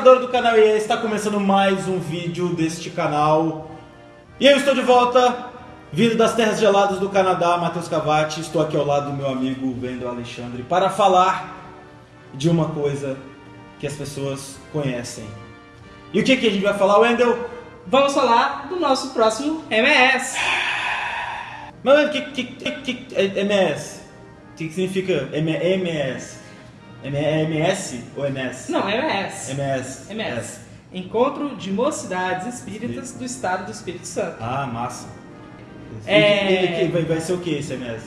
telespectador do canal EA, está começando mais um vídeo deste canal. E eu estou de volta, vindo das terras geladas do Canadá, Matheus Cavati. Estou aqui ao lado do meu amigo Wendel Alexandre para falar de uma coisa que as pessoas conhecem. E o que, que a gente vai falar, Wendel? Vamos falar do nosso próximo MS. Mas o que, que, que, que MS? O que, que significa MS? É MS ou MS? Não, MS. MS. MS. Encontro de Mocidades Espíritas do Estado do Espírito Santo. Ah, massa. É. E vai, ser o que esse MS?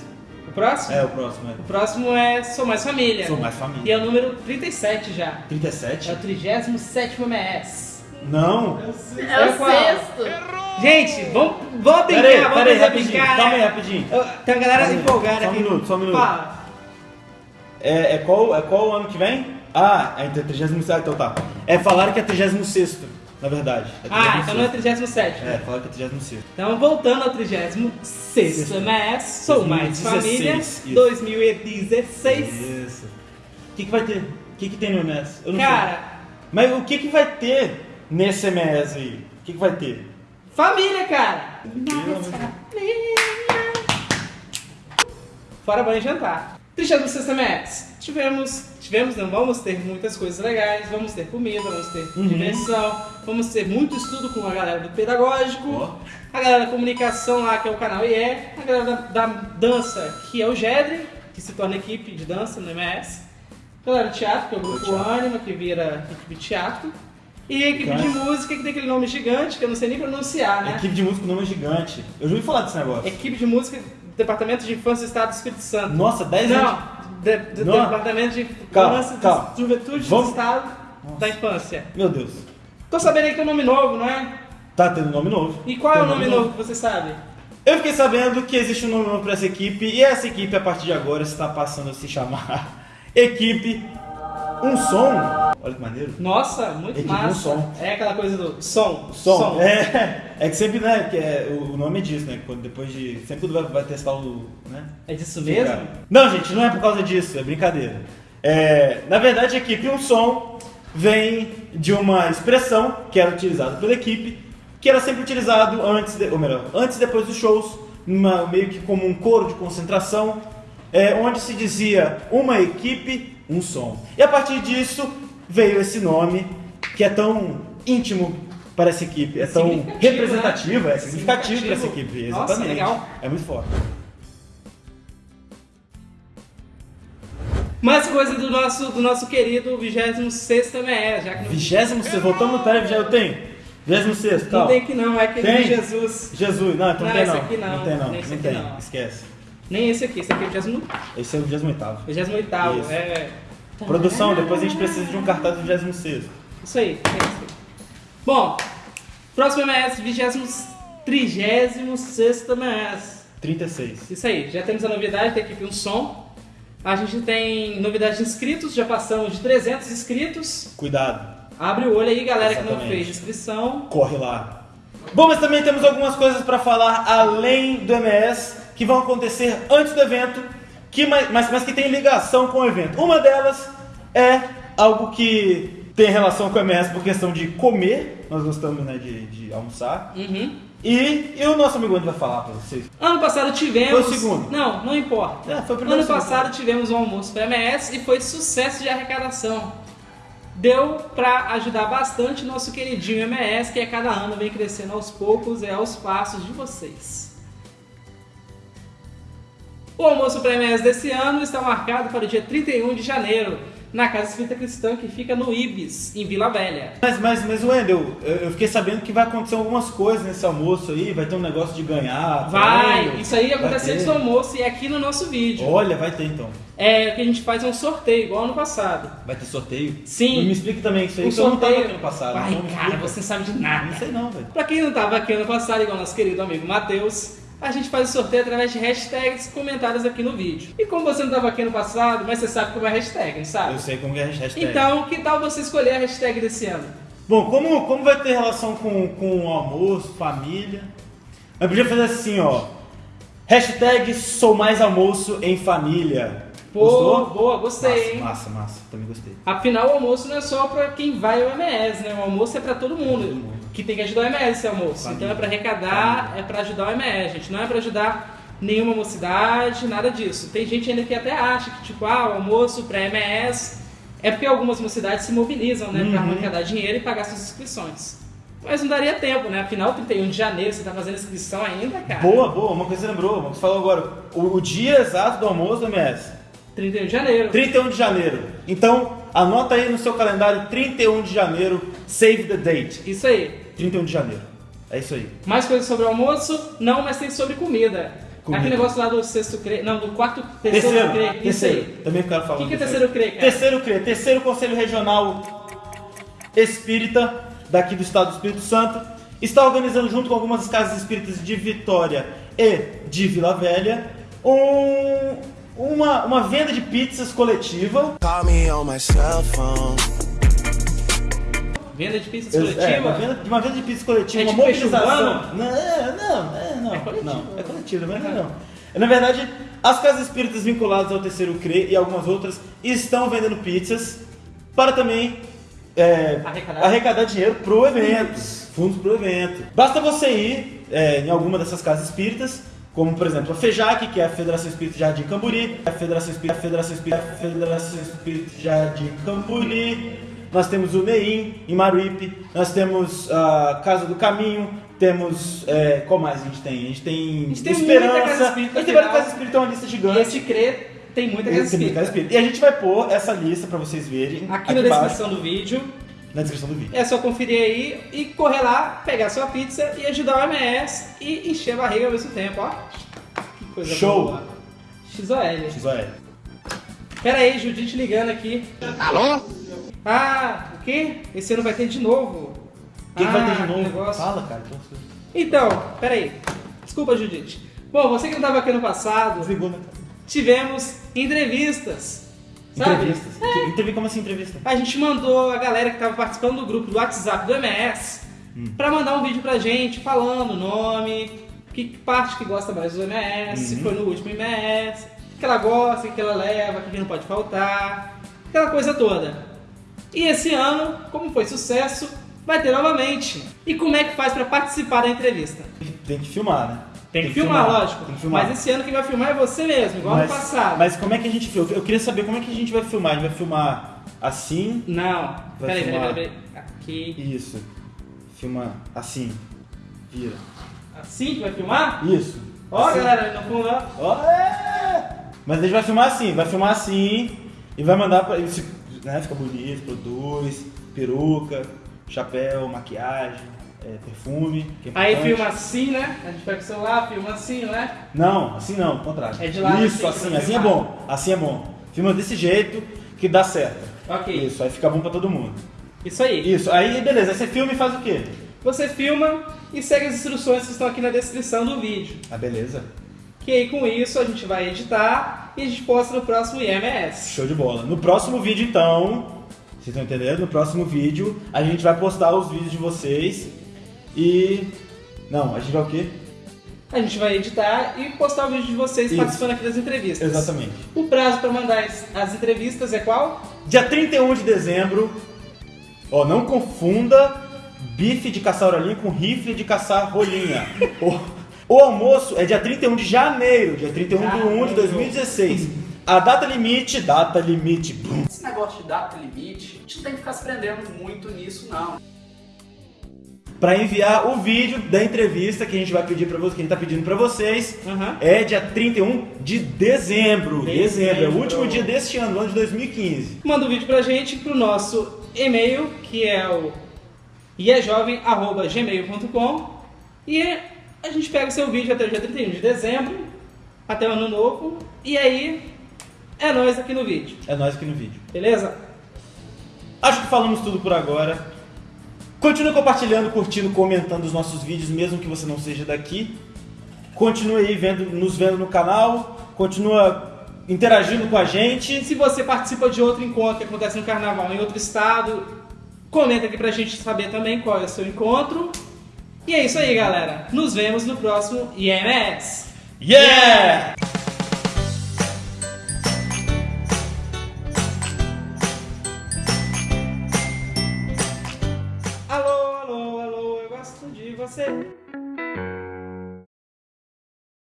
O próximo? É, o próximo é. O próximo é Sou Mais Família. Sou mais E família. é o número 37 já. 37? É o 37 MS. Não. É o qual? sexto. Gente, vamos, vamos brincar, Pera aí, vamos pera aí, fazer rapidinho. brincar. Calma aí, rapidinho. Tem uma galera empolgada minuto, só um aqui. minuto, só um minuto. Fala. É, é qual, é qual o ano que vem? Ah, é 37, então tá. É falaram que é 36, na verdade. É Ah, então não é 36. 37. É, falaram que é 36. Então, voltando ao 36 MS, Sou Mais 2016, Família, isso. 2016. Isso. O que, que vai ter? O que, que tem no MS? Eu não sei. Cara, Mas o que, que vai ter nesse MS aí? O que, que vai ter? família, cara. Fora banho jantar. 36 MS. Tivemos, tivemos, não vamos ter muitas coisas legais, vamos ter comida, vamos ter Uhum. diversão, vamos ter muito estudo com a galera do pedagógico, Ó. a galera da comunicação lá, que é o canal IE, a galera da, da dança, que é o GEDRE, que se torna equipe de dança no MS, a galera do teatro, que é o grupo. Anima, que vira equipe de teatro, e a equipe de música, que tem aquele nome gigante, que eu não sei nem pronunciar, né? Equipe de música, o nome é gigante. Eu já ouvi falar desse negócio. Equipe de música, Departamento de Infância do Estado do Espírito Santo. Nossa, 10 anos. Não, de, de- Não. Departamento de Infância calma. e Juventude Vamos- do Estado da Infância. Meu Deus. Tô sabendo aí que tem um nome novo, não é? Tá tendo nome novo. E qual é Tem o nome novo que você sabe? Eu fiquei sabendo que existe um nome novo pra essa equipe e essa equipe a partir de agora está passando a se chamar Equipe Um Som. Olha que maneiro. Nossa, muito Equipe massa. um som. É aquela coisa do som. Som. É, é que sempre, né? Que é, o nome é disso, né? Quando depois de. Sempre quando vai, vai testar o. Né? É disso mesmo? Não, gente, não é por causa disso, é brincadeira. É, na verdade, a equipe Um Som vem de uma expressão que era utilizada pela equipe, que era sempre utilizado antes, de, ou melhor, antes e depois dos shows, numa- meio que como um coro de concentração, é, onde se dizia uma equipe, um som. E a partir disso veio esse nome que é tão íntimo para essa equipe, é tão representativo, né? é significativo para essa equipe, Nossa, exatamente. legal. É muito forte. Mais coisa do nosso, do nosso querido 26 MS, já que não, Vigésimo sexto, voltamos no pera, já eu tenho. Vigésimo sexto, não tal. tem que não, é aquele Tem? de Jesus. Jesus, não, então Não, tem não. aqui não, tem não, esse não aqui tem, não. esquece. Nem esse aqui, esse aqui é o 28. Esse é o vigésimo oitavo. 28 Isso. é. Produção, depois a gente precisa de um cartaz do vigésimo sexto. Isso aí, é isso aí. Bom, próximo MS, 36 MS. 36. Isso aí, já temos a novidade da equipe Um Som. A gente tem novidade de inscritos, já passamos de 300 inscritos. Cuidado, Abre o olho aí, galera que não Exatamente. fez inscrição. corre lá. Bom, mas também temos algumas coisas para falar além do MS que vão acontecer antes do evento, que, mas, mas, mas que tem ligação com o evento. Uma delas é algo que tem relação com o MS por questão de comer, nós gostamos né, de, de almoçar. Uhum. E, e o nosso amigo Andy vai falar para vocês. Ano passado tivemos. Foi o segundo. Não, não importa. É, foi o primeiro ano segundo. passado tivemos um almoço para MS e foi sucesso de arrecadação. Deu para ajudar bastante nosso queridinho MS, que a cada ano vem crescendo aos poucos e aos passos de vocês. O almoço para MS desse ano está marcado para o dia 31 de janeiro, na Casa Espírita Cristã, que fica no Ibis, em Vila Velha. Mas, mas, mas Wendel, eu, eu fiquei sabendo que vai acontecer algumas coisas nesse almoço aí, vai ter um negócio de ganhar. Vai! prêmio, Isso aí vai acontece antes do almoço e é aqui no nosso vídeo. Olha, vai ter então. É o que a gente faz é um sorteio, igual ano passado. Vai ter sorteio? Sim. Me explica também isso aí, Um que eu não tava sorteio. aqui no passado. Ai, então cara, você não sabe de Não nada. sei não, velho. Pra quem não tava aqui ano passado, igual nosso querido amigo Matheus, a gente faz o sorteio através de hashtags comentários aqui no vídeo. E como você não tava aqui ano passado, mas você sabe como é hashtag, não sabe? Eu sei como é a hashtag. Então, que tal você escolher a hashtag desse ano? Bom, como, como vai ter relação com, com o almoço, família? Eu podia fazer assim, ó. Hashtag sou mais almoço em família. Pô, Gostou? boa, gostei, massa, hein? Massa, massa, também gostei. Afinal, o almoço não é só pra quem vai ao MS, né? O almoço é pra todo mundo. todo mundo. Que tem que ajudar o MS esse almoço. Então é pra arrecadar, é pra ajudar o MS, gente. Não é pra ajudar nenhuma mocidade, nada disso. Tem gente ainda que até acha que, tipo, ah, o almoço pra MS é porque algumas mocidades se mobilizam, né? Uhum. arrecadar dinheiro e pagar suas inscrições. Mas não daria tempo, né? Afinal, 31 de janeiro, você tá fazendo inscrição ainda, cara? Boa, boa, uma coisa você lembrou, uma você falou agora. O, o dia exato do almoço do MS. 31 de janeiro. 31 de janeiro. Então, anota aí no seu calendário 31 de janeiro, save the date. Isso aí. 31 de janeiro. É isso aí. Mais coisas sobre o almoço? Não, mas tem sobre comida. Comida. Aquele negócio lá do sexto CRE. Não, do quarto. Terceiro, Terceiro, CRE. Isso aí. Também quero falar. O que, que é terceiro. CRE, cara? Terceiro CRE, terceiro Conselho Regional Espírita, daqui do estado do Espírito Santo, está organizando junto com algumas casas espíritas de Vitória e de Vila Velha um- uma, uma venda de pizzas coletiva. Call me on my cell phone. Venda de pizzas É, coletiva? uma venda, uma venda de pizzas coletiva, É uma tipo mobilização. Não, é, não, é, não, É coletivo. não, é coletivo, mas não. É, Na verdade, as casas espíritas vinculadas ao terceiro CRE e algumas outras estão vendendo pizzas para também é, Arrecadar. arrecadar dinheiro pro evento, fundos pro evento. Basta você ir é, em alguma dessas casas espíritas, como por exemplo a FEJAC, que é a Federação Espírita Jardim Camburi, a Federação Espírita, a Federação Espírita, a Federação Espírita Jardim Camburi, nós temos o NEIM em Maruípe, nós temos a Casa do Caminho, temos. É, qual mais a gente tem? A gente tem, gente tem Esperança, a gente tem várias geral. casas espíritas, é uma lista E gigante. esse CRE tem muita casa espírita. E a gente vai pôr essa lista pra vocês verem Aqui na embaixo, descrição do vídeo. Na descrição do vídeo. É só conferir aí e correr lá, pegar sua pizza e ajudar o MS e encher a barriga ao mesmo tempo, ó. Que coisa Show. boa. XOL. XOL. Pera aí, Judite ligando aqui. Alô? Ah, o quê? Esse ano vai ter de novo. O que, que vai ter de Ah, novo? negócio. Fala, cara. Então, peraí. Desculpa, Judite. Bom, você que não estava aqui no passado, Desligou, né? tivemos entrevistas. Sabe? Entrevistas. Que- Entrevista como assim entrevista? A gente mandou a galera que estava participando do grupo do WhatsApp do MS Hum. pra mandar um vídeo pra gente falando o nome, que parte que gosta mais do MS, se Uhum. foi no último MS, o que ela gosta, o que ela leva, o que não pode faltar, aquela coisa toda. E esse ano, como foi sucesso, vai ter novamente. E como é que faz pra participar da entrevista? Tem que filmar, né? Tem que, filmar, lógico. Tem que filmar. Mas esse ano quem vai filmar é você mesmo, igual mas, no passado. Mas como é que a gente filma? Eu queria saber como é que a gente vai filmar. A gente vai filmar assim. Não, peraí, peraí, filmar. peraí, peraí. Aqui. Isso. Filma assim. Vira. Assim que vai filmar? Isso. Ó, Assim. galera, no fundo, ó. Ó, é! Mas a gente vai filmar assim, vai filmar assim e vai mandar pra. se- Né, fica bonito, produz, peruca, chapéu, maquiagem, é, perfume. que é Aí filma assim, né? A gente pega o celular, filma assim, não é? Não, assim não, ao contrário. É de lado Isso, assim, assim, assim é bom. Assim é bom. Filma desse jeito que dá certo. Ok. Isso, aí fica bom pra todo mundo. Isso aí. Isso, aí beleza, aí você filma e faz o quê? Você filma e segue as instruções que estão aqui na descrição do vídeo. Ah, beleza. Que aí com isso a gente vai editar e a gente posta no próximo IMS. Show de bola. No próximo vídeo, então, vocês estão entendendo? No próximo vídeo, a gente vai postar os vídeos de vocês e. Não, a gente vai o quê? A gente vai editar e postar o vídeo de vocês Isso. participando aqui das entrevistas. Exatamente. O prazo para mandar as, as entrevistas é qual? Dia 31 de dezembro, ó, não confunda bife de caçar orelhinha com rifle de caçar rolinha. o, o almoço é dia 31 de janeiro, dia 31 de 1 de Janeiro. 2016. A data limite, data limite. Esse negócio de data limite, a gente não tem que ficar se prendendo muito nisso, não. Pra enviar o vídeo da entrevista que a gente vai pedir para vocês, que a gente tá pedindo pra vocês, Uhum. é dia 31 de dezembro. Dezembro. Dezembro, é o último dia deste ano, ano de 2015. Manda um vídeo pra gente pro nosso e-mail, que é o iejovem.gmail.com e a gente pega o seu vídeo até o dia 31 de dezembro, até o ano novo, e aí é nós aqui no vídeo, É nós aqui no vídeo. beleza? Acho que falamos tudo por agora. Continue compartilhando, curtindo, comentando os nossos vídeos, mesmo que você não seja daqui. Continue aí vendo, nos vendo no canal. Continua interagindo com a gente. Se você participa de outro encontro que acontece no carnaval em outro estado, comenta aqui pra gente saber também qual é o seu encontro. E é isso aí, galera. Nos vemos no próximo IMS. Yeah!